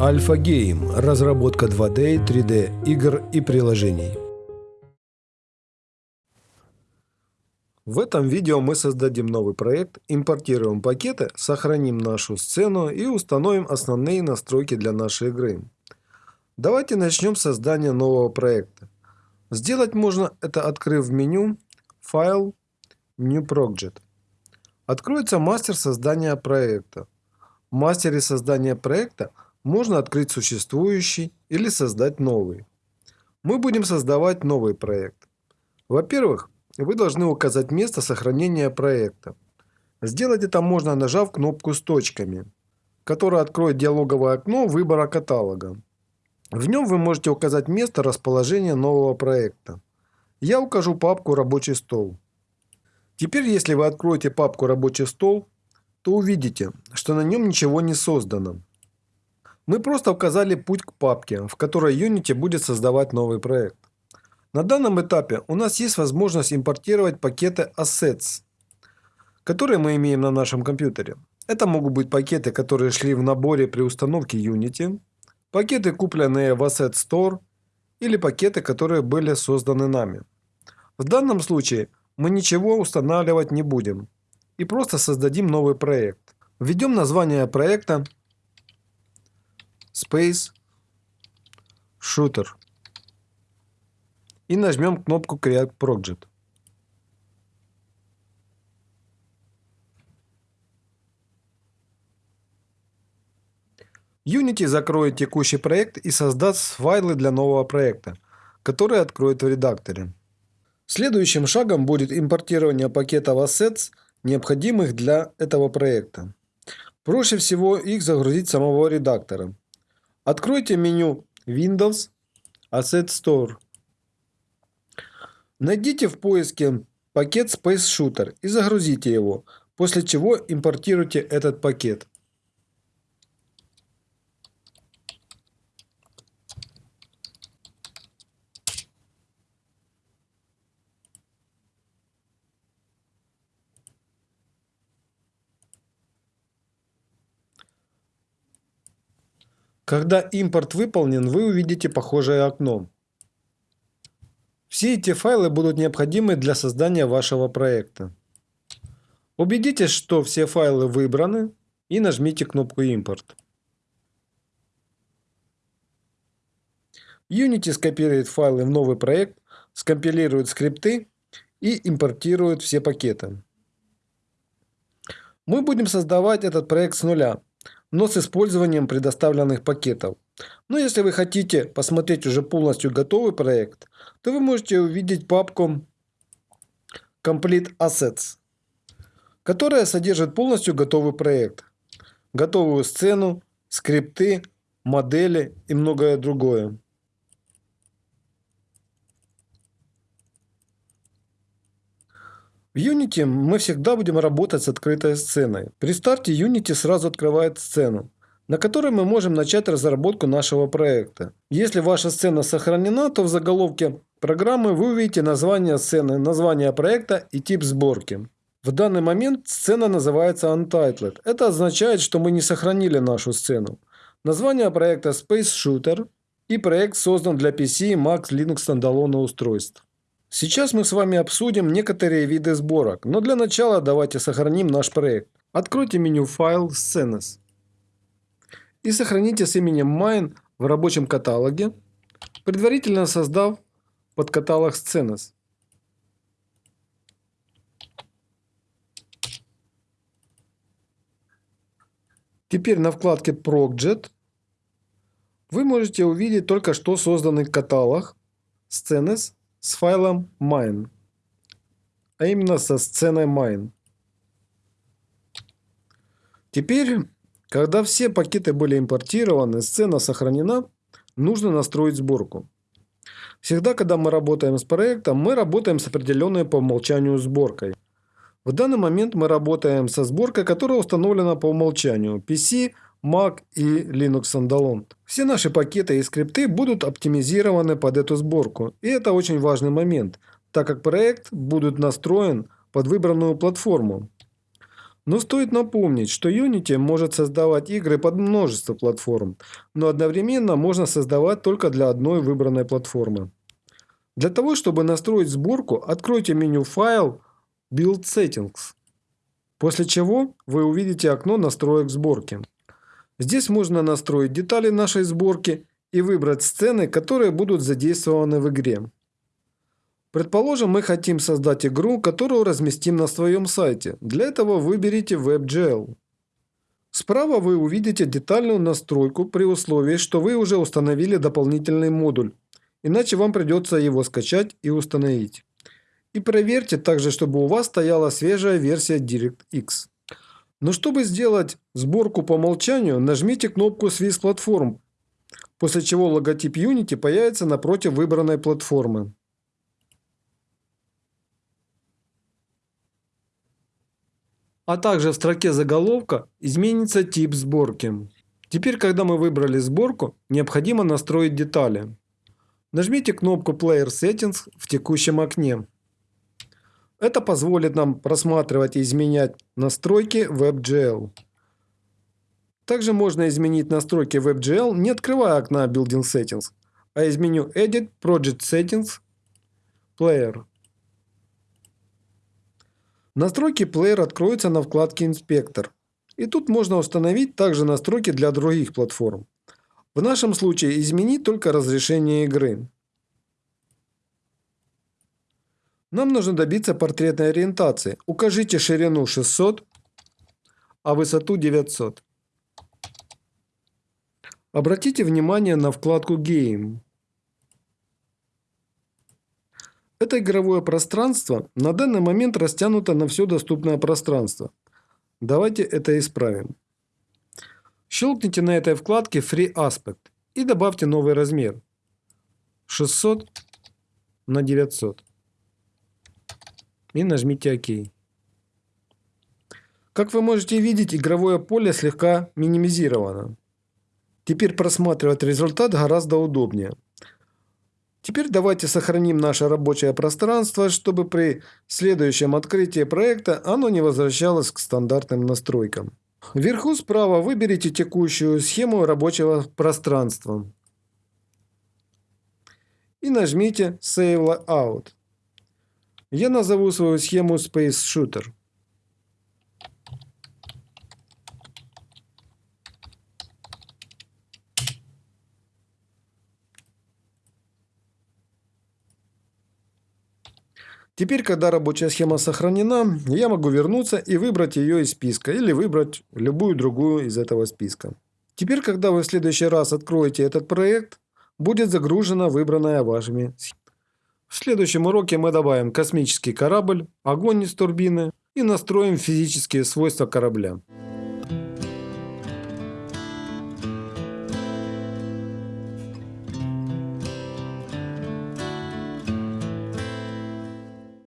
Альфа Гейм. Разработка 2D, 3D игр и приложений. В этом видео мы создадим новый проект, импортируем пакеты, сохраним нашу сцену и установим основные настройки для нашей игры. Давайте начнем с создания нового проекта. Сделать можно это открыв меню «Файл», «New Project». Откроется мастер создания проекта. В мастере создания проекта можно открыть существующий или создать новый. Мы будем создавать новый проект. Во-первых, вы должны указать место сохранения проекта. Сделать это можно, нажав кнопку с точками, которая откроет диалоговое окно выбора каталога. В нем вы можете указать место расположения нового проекта. Я укажу папку «Рабочий стол». Теперь, если вы откроете папку «Рабочий стол», то увидите, что на нем ничего не создано. Мы просто указали путь к папке, в которой Unity будет создавать новый проект. На данном этапе у нас есть возможность импортировать пакеты Assets, которые мы имеем на нашем компьютере. Это могут быть пакеты, которые шли в наборе при установке Unity, пакеты, купленные в Asset Store, или пакеты, которые были созданы нами. В данном случае мы ничего устанавливать не будем и просто создадим новый проект. Введем название проекта Space Shooter и нажмем кнопку Create Project. Unity закроет текущий проект и создаст файлы для нового проекта, которые откроет в редакторе. Следующим шагом будет импортирование пакетов Assets, необходимых для этого проекта. Проще всего их загрузить самого редактора. Откройте меню Windows Asset Store. Найдите в поиске пакет Space Shooter и загрузите его, после чего импортируйте этот пакет. Когда импорт выполнен, вы увидите похожее окно. Все эти файлы будут необходимы для создания вашего проекта. Убедитесь, что все файлы выбраны и нажмите кнопку «Импорт». Unity скопирует файлы в новый проект, скомпилирует скрипты и импортирует все пакеты. Мы будем создавать этот проект с нуля но с использованием предоставленных пакетов. Но если вы хотите посмотреть уже полностью готовый проект, то вы можете увидеть папку Complete Assets, которая содержит полностью готовый проект, готовую сцену, скрипты, модели и многое другое. В Unity мы всегда будем работать с открытой сценой. При старте Unity сразу открывает сцену, на которой мы можем начать разработку нашего проекта. Если ваша сцена сохранена, то в заголовке программы вы увидите название сцены, название проекта и тип сборки. В данный момент сцена называется Untitled. Это означает, что мы не сохранили нашу сцену. Название проекта Space Shooter и проект создан для PC, Mac, Linux стандалона устройств. Сейчас мы с вами обсудим некоторые виды сборок, но для начала давайте сохраним наш проект. Откройте меню «Файл», «Scenes» и сохраните с именем Mine в рабочем каталоге, предварительно создав подкаталог «Scenes». Теперь на вкладке Project вы можете увидеть только что созданный каталог Scenes с файлом mine, а именно со сценой mine. Теперь, когда все пакеты были импортированы, сцена сохранена, нужно настроить сборку. Всегда, когда мы работаем с проектом, мы работаем с определенной по умолчанию сборкой. В данный момент мы работаем со сборкой, которая установлена по умолчанию PC, Mac и Linux Standalone. Все наши пакеты и скрипты будут оптимизированы под эту сборку. И это очень важный момент, так как проект будет настроен под выбранную платформу. Но стоит напомнить, что Unity может создавать игры под множество платформ, но одновременно можно создавать только для одной выбранной платформы. Для того, чтобы настроить сборку, откройте меню «Файл», «Build Settings», после чего вы увидите окно настроек сборки. Здесь можно настроить детали нашей сборки и выбрать сцены, которые будут задействованы в игре. Предположим, мы хотим создать игру, которую разместим на своем сайте. Для этого выберите WebGL. Справа вы увидите детальную настройку при условии, что вы уже установили дополнительный модуль, иначе вам придется его скачать и установить. И проверьте также, чтобы у вас стояла свежая версия DirectX. Но чтобы сделать сборку по умолчанию, нажмите кнопку Swiss Platform, после чего логотип Unity появится напротив выбранной платформы. а также в строке заголовка изменится тип сборки. Теперь, когда мы выбрали сборку, необходимо настроить детали. Нажмите кнопку Player Settings в текущем окне. Это позволит нам просматривать и изменять настройки WebGL. Также можно изменить настройки WebGL, не открывая окна Building Settings, а из меню Edit Project Settings Player. Настройки плеер откроются на вкладке «Инспектор». И тут можно установить также настройки для других платформ. В нашем случае изменить только разрешение игры. Нам нужно добиться портретной ориентации. Укажите ширину 600, а высоту 900. Обратите внимание на вкладку Game. Это игровое пространство на данный момент растянуто на все доступное пространство. Давайте это исправим. Щелкните на этой вкладке Free Aspect и добавьте новый размер 600 на 900 и нажмите ОК. Как вы можете видеть, игровое поле слегка минимизировано. Теперь просматривать результат гораздо удобнее. Теперь давайте сохраним наше рабочее пространство, чтобы при следующем открытии проекта оно не возвращалось к стандартным настройкам. Вверху справа выберите текущую схему рабочего пространства и нажмите Save Layout. Я назову свою схему Space Shooter. Теперь, когда рабочая схема сохранена, я могу вернуться и выбрать ее из списка или выбрать любую другую из этого списка. Теперь, когда вы в следующий раз откроете этот проект, будет загружена выбранная вашими схема. В следующем уроке мы добавим космический корабль, огонь из турбины и настроим физические свойства корабля.